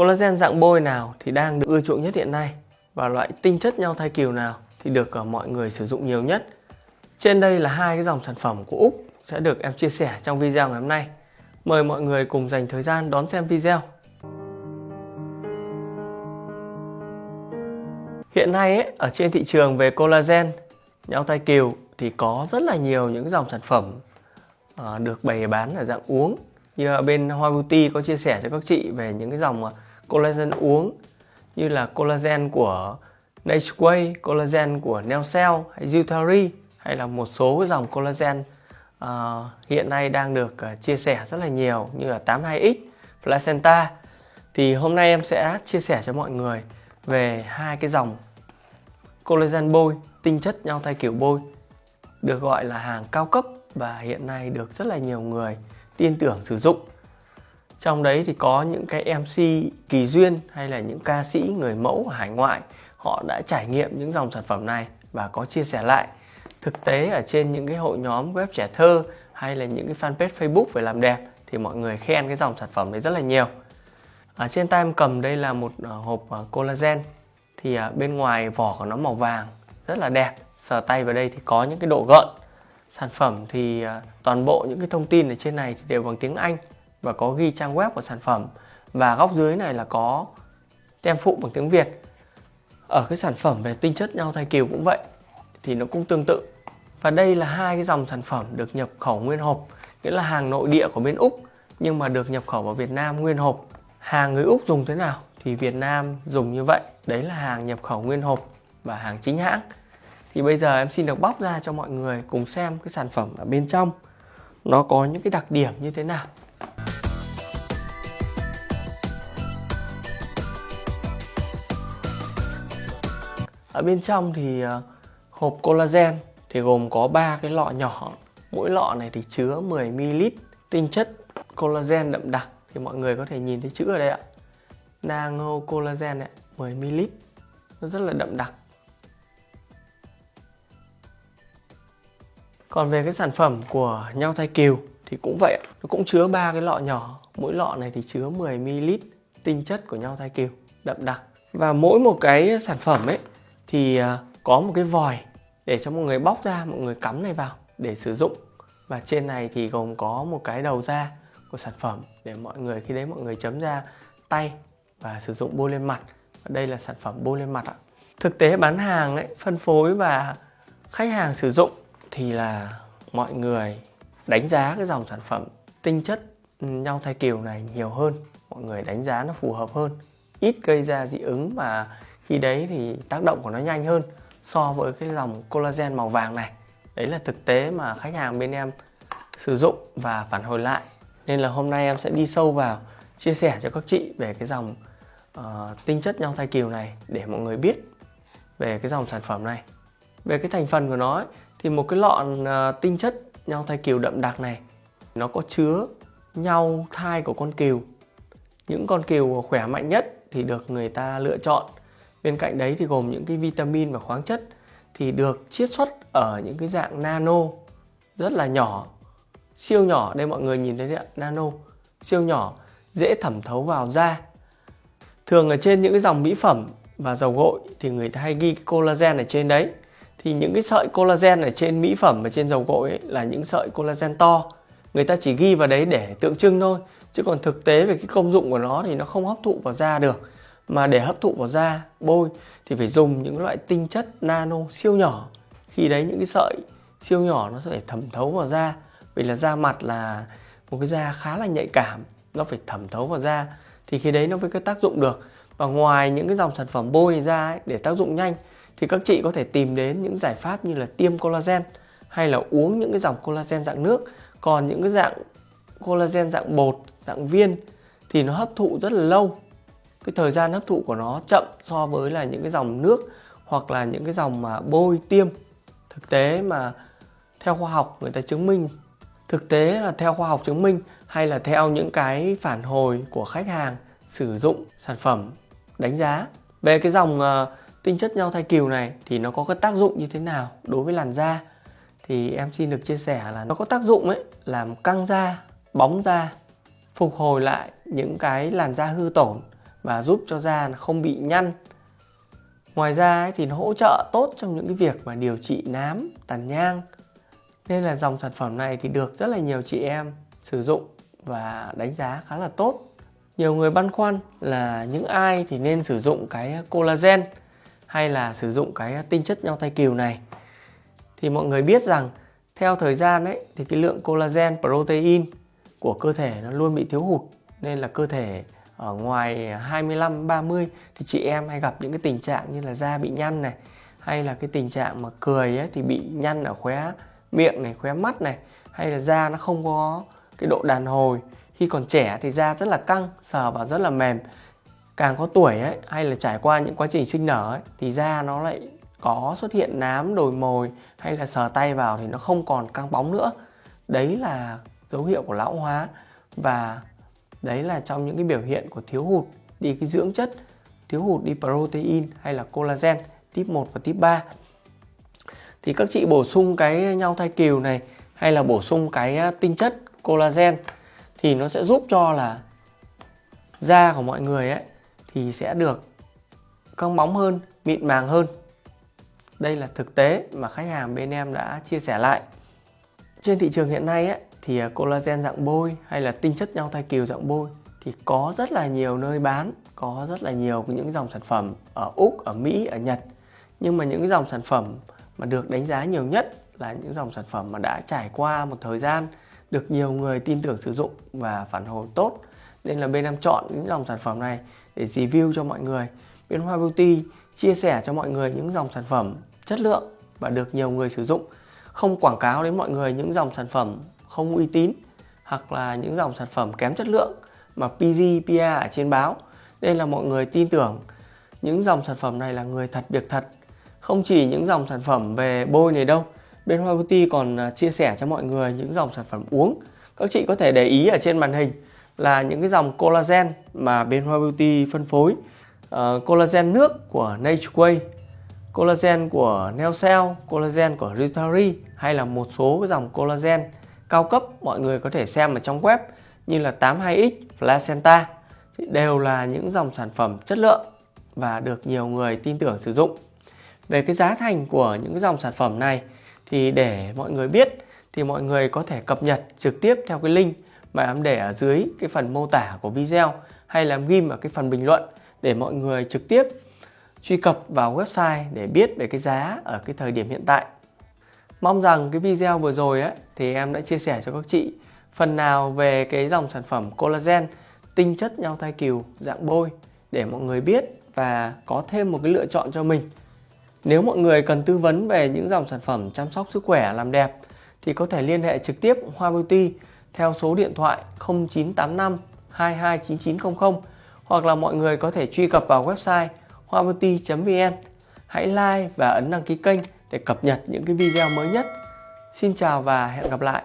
Collagen dạng bôi nào thì đang được ưa chuộng nhất hiện nay và loại tinh chất nhau thai kiều nào thì được ờ, mọi người sử dụng nhiều nhất. Trên đây là hai cái dòng sản phẩm của Úc sẽ được em chia sẻ trong video ngày hôm nay. Mời mọi người cùng dành thời gian đón xem video. Hiện nay ấy, ở trên thị trường về collagen, nhau thai kiều thì có rất là nhiều những dòng sản phẩm ờ, được bày bán ở dạng uống như bên Hoa Beauty có chia sẻ cho các chị về những cái dòng ờ, collagen uống như là collagen của Nature collagen của Neocell hay Zutari hay là một số cái dòng collagen uh, hiện nay đang được uh, chia sẻ rất là nhiều như là 82X, Placenta. Thì hôm nay em sẽ chia sẻ cho mọi người về hai cái dòng collagen bôi tinh chất nhau thai kiểu bôi được gọi là hàng cao cấp và hiện nay được rất là nhiều người tin tưởng sử dụng trong đấy thì có những cái MC kỳ duyên hay là những ca sĩ người mẫu ở hải ngoại, họ đã trải nghiệm những dòng sản phẩm này và có chia sẻ lại. Thực tế ở trên những cái hội nhóm web trẻ thơ hay là những cái fanpage Facebook về làm đẹp thì mọi người khen cái dòng sản phẩm đấy rất là nhiều. Ở trên tay em cầm đây là một ờ, hộp ờ, collagen. Thì ờ, bên ngoài vỏ của nó màu vàng, rất là đẹp. Sờ tay vào đây thì có những cái độ gợn. Sản phẩm thì toàn bộ những cái thông tin ở trên này thì đều bằng tiếng Anh và có ghi trang web của sản phẩm. Và góc dưới này là có tem phụ bằng tiếng Việt. Ở cái sản phẩm về tinh chất nhau thai kiều cũng vậy, thì nó cũng tương tự. Và đây là hai cái dòng sản phẩm được nhập khẩu nguyên hộp, nghĩa là hàng nội địa của bên Úc, nhưng mà được nhập khẩu vào Việt Nam nguyên hộp. Hàng người Úc dùng thế nào thì Việt Nam dùng như vậy. Đấy là hàng nhập khẩu nguyên hộp và hàng chính hãng. Thì bây giờ em xin được bóc ra cho mọi người cùng xem cái sản phẩm ở bên trong. Nó có những cái đặc điểm như thế nào. Ở bên trong thì ờ, hộp collagen thì gồm có ba cái lọ nhỏ. Mỗi lọ này thì chứa 10 ml tinh chất collagen đậm đặc. Thì mọi người có thể nhìn thấy chữ ở đây ạ. Nano collagen này 10 ml. Nó rất là đậm đặc. Còn về cái sản phẩm của nhau thai kiều thì cũng vậy nó cũng chứa ba cái lọ nhỏ. Mỗi lọ này thì chứa 10 ml tinh chất của nhau thai kiều, đậm đặc. Và mỗi một cái sản phẩm ấy thì à, có một cái vòi để cho mọi người bóc ra, mọi người cắm này vào để sử dụng. Và trên này thì gồm có một cái đầu ra của sản phẩm để mọi người, khi đấy mọi người chấm ra tay và sử dụng bôi lên mặt. Và đây là sản phẩm bôi lên mặt ạ. Thực tế bán hàng ấy, phân phối và khách hàng sử dụng thì là mọi người đánh giá cái dòng sản phẩm tinh chất nhau thai kiều này nhiều hơn. Mọi người đánh giá nó phù hợp hơn. Ít gây ra dị ứng mà khi đấy thì tác động của nó nhanh hơn so với cái dòng collagen màu vàng này. Đấy là thực tế mà khách hàng bên em sử dụng và phản hồi lại. Nên là hôm nay em sẽ đi sâu vào chia sẻ cho các chị về cái dòng uh, tinh chất nhau thai kiều này để mọi người biết về cái dòng sản phẩm này. Về cái thành phần của nó ấy, thì một cái lọ uh, ờ, tinh chất nhau thai kiều đậm đặc này nó có chứa nhau thai của con kiều. Những con kiều khỏe mạnh nhất thì được người ta lựa chọn bên cạnh đấy thì gồm những cái vitamin và khoáng chất thì được chiết xuất ở những cái dạng nano rất là nhỏ, siêu nhỏ. Đây mọi người nhìn thấy đấy ạ, nano, siêu nhỏ, dễ thẩm thấu vào da. Thường ở trên những cái dòng mỹ phẩm và dầu gội thì người ta hay ghi collagen ở trên đấy. Thì những cái sợi collagen ở trên mỹ phẩm và trên dầu gội ấy là những sợi collagen to. Người ta chỉ ghi vào đấy để tượng trưng thôi, chứ còn thực tế về cái công dụng của nó thì nó không hấp thụ vào da được mà để hấp thụ vào da bôi thì phải dùng những loại tinh chất nano siêu nhỏ. Khi đấy những cái sợi siêu nhỏ nó sẽ phải thẩm thấu vào da. Vì là da mặt là một cái da khá là nhạy cảm nó phải thẩm thấu vào da. Thì khi đấy nó mới có tác dụng được. Và ngoài những cái dòng sản phẩm bôi này ra ấy, để tác dụng nhanh thì các chị có thể tìm đến những giải pháp như là tiêm collagen hay là uống những cái dòng collagen dạng nước. Còn những cái dạng collagen dạng bột dạng viên thì nó hấp thụ rất là lâu cái thời gian hấp thụ của nó chậm so với là những cái dòng nước hoặc là những cái dòng mà bôi tiêm. Thực tế mà theo khoa học người ta chứng minh thực tế là theo khoa học chứng minh hay là theo những cái phản hồi của khách hàng sử dụng sản phẩm đánh giá. Về cái dòng uh, tinh chất nhau thai kiều này thì nó có cái tác dụng như thế nào đối với làn da? Thì em xin được chia sẻ là nó có tác dụng ấy làm căng da bóng da phục hồi lại những cái làn da hư tổn và giúp cho da không bị nhăn. Ngoài ra ấy, thì nó hỗ trợ tốt trong những cái việc mà điều trị nám tàn nhang. Nên là dòng sản phẩm này thì được rất là nhiều chị em sử dụng và đánh giá khá là tốt. Nhiều người băn khoăn là những ai thì nên sử dụng cái collagen hay là sử dụng cái tinh chất nhau thai kiều này? Thì mọi người biết rằng theo thời gian ấy thì cái lượng collagen protein của cơ thể nó luôn bị thiếu hụt nên là cơ thể ở ngoài 25 30 thì chị em hay gặp những cái tình trạng như là da bị nhăn này hay là cái tình trạng mà cười ấy thì bị nhăn ở khóe miệng này, khóe mắt này hay là da nó không có cái độ đàn hồi. Khi còn trẻ thì da rất là căng, sờ vào rất là mềm. Càng có tuổi ấy hay là trải qua những quá trình sinh nở ấy thì da nó lại có xuất hiện nám, đồi mồi hay là sờ tay vào thì nó không còn căng bóng nữa. Đấy là dấu hiệu của lão hóa và đấy là trong những cái biểu hiện của thiếu hụt đi cái dưỡng chất, thiếu hụt đi protein hay là collagen type 1 và type 3 thì các chị bổ sung cái nhau thai kiều này hay là bổ sung cái à, tinh chất collagen thì nó sẽ giúp cho là da của mọi người ấy thì sẽ được căng bóng hơn, mịn màng hơn. Đây là thực tế mà khách hàng bên em đã chia sẻ lại. Trên thị trường hiện nay ấy, thì à, collagen dạng bôi hay là tinh chất nhau thai kiều dạng bôi thì có rất là nhiều nơi bán, có rất là nhiều những dòng sản phẩm ở Úc, ở Mỹ, ở Nhật. Nhưng mà những dòng sản phẩm mà được đánh giá nhiều nhất là những dòng sản phẩm mà đã trải qua một thời gian được nhiều người tin tưởng sử dụng và phản hồi tốt. Nên là bên em chọn những dòng sản phẩm này để review cho mọi người. Bên Hoa Beauty chia sẻ cho mọi người những dòng sản phẩm chất lượng và được nhiều người sử dụng. Không quảng cáo đến mọi người những dòng sản phẩm không uy tín hoặc là những dòng sản phẩm kém chất lượng mà PG, PA ở trên báo. Nên là mọi người tin tưởng những dòng sản phẩm này là người thật việc thật. Không chỉ những dòng sản phẩm về bôi này đâu bên Hoa Beauty còn à, chia sẻ cho mọi người những dòng sản phẩm uống. Các chị có thể để ý ở trên màn hình là những cái dòng collagen mà bên Hoa Beauty phân phối. Uh, collagen nước của Natureway, collagen của Neocell collagen của Ritari hay là một số cái dòng collagen cao cấp mọi người có thể xem ở trong web như là 82X, Placenta thì đều là những dòng sản phẩm chất lượng và được nhiều người tin tưởng sử dụng về cái giá thành của những dòng sản phẩm này thì để mọi người biết thì mọi người có thể cập nhật trực tiếp theo cái link mà em để ở dưới cái phần mô tả của video hay là em ghim ở cái phần bình luận để mọi người trực tiếp truy cập vào website để biết về cái giá ở cái thời điểm hiện tại. Mong rằng cái video vừa rồi ấy, thì em đã chia sẻ cho các chị phần nào về cái dòng sản phẩm collagen tinh chất nhau thai kiều dạng bôi để mọi người biết và có thêm một cái lựa chọn cho mình nếu mọi người cần tư vấn về những dòng sản phẩm chăm sóc sức khỏe làm đẹp thì có thể liên hệ trực tiếp Hoa Beauty theo số điện thoại 0985 229900 hoặc là mọi người có thể truy cập vào website hoabeauty.vn. Hãy like và ấn đăng ký kênh để cập nhật những cái video mới nhất. Xin chào và hẹn gặp lại.